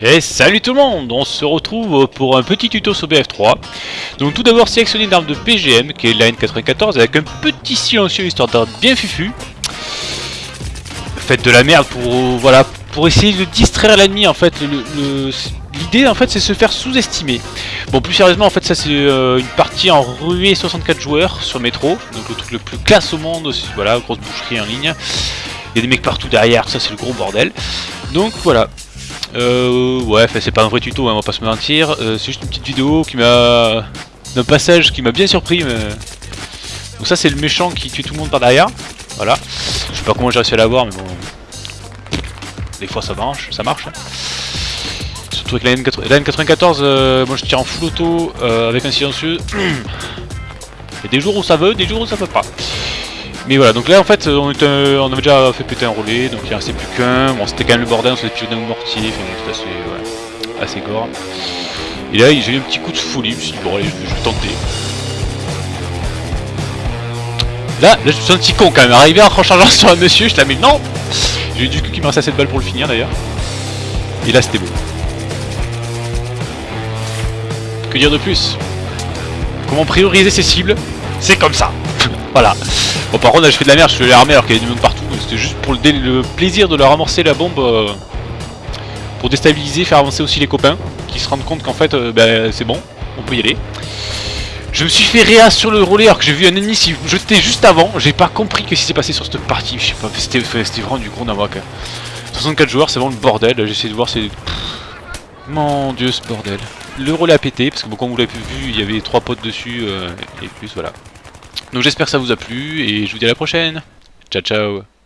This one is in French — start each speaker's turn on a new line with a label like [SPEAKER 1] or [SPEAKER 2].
[SPEAKER 1] Et salut tout le monde On se retrouve pour un petit tuto sur BF3. Donc tout d'abord sélectionner une arme de PGM qui est la N94 avec un petit silencieux histoire d'être bien fufu. Faites de la merde pour voilà pour essayer de distraire l'ennemi en fait. L'idée en fait c'est se faire sous-estimer. Bon plus sérieusement en fait ça c'est euh, une partie en ruée 64 joueurs sur métro. Donc le truc le plus classe au monde. Voilà, grosse boucherie en ligne. Il y a des mecs partout derrière, ça c'est le gros bordel. Donc voilà, euh, ouais, c'est pas un vrai tuto, hein, on va pas se mentir. Euh, c'est juste une petite vidéo qui m'a... d'un passage qui m'a bien surpris. Mais... Donc ça c'est le méchant qui tue tout le monde par derrière. Voilà. Je sais pas comment j'ai réussi à l'avoir, mais bon... Des fois ça marche, ça marche. Hein. Surtout avec la, N 94 euh, moi je tire en full auto euh, avec un silencieux. Il y a des jours où ça veut, des jours où ça veut pas. Mais voilà, donc là en fait on, on avait déjà fait péter un relais, donc il restait plus qu'un. Bon c'était quand même le bordel, on s'est tué d'un mortier, c'était assez, ouais, assez gore. Et là j'ai eu un petit coup de folie, je me suis dit bon allez je, vais tenter. Là, là je suis un petit con quand même, arrivé en rechargeant sur un monsieur, je la mets non J'ai eu du coup qui me restait assez de balles pour le finir d'ailleurs. Et là c'était beau. Que dire de plus? Comment prioriser ses cibles? C'est comme ça Voilà. Bon par contre là je fais de la merde, je fais l'armée alors qu'il y a du monde partout. C'était juste pour le, plaisir de leur amorcer la bombe euh, pour déstabiliser, faire avancer aussi les copains qui se rendent compte qu'en fait euh, bah, c'est bon, on peut y aller. Je me suis fait réa sur le relais alors que j'ai vu un ennemi s'y jeter juste avant. J'ai pas compris ce qui s'est passé sur cette partie. Je sais pas, c'était vraiment du gros n'importe 64 joueurs, c'est vraiment le bordel. J'essaie de voir, c'est. Mon dieu, ce bordel. Le relais a pété parce que bon, comme vous l'avez vu, il y avait trois potes dessus euh, et plus, voilà. Donc j'espère que ça vous a plu et je vous dis à la prochaine. Ciao ciao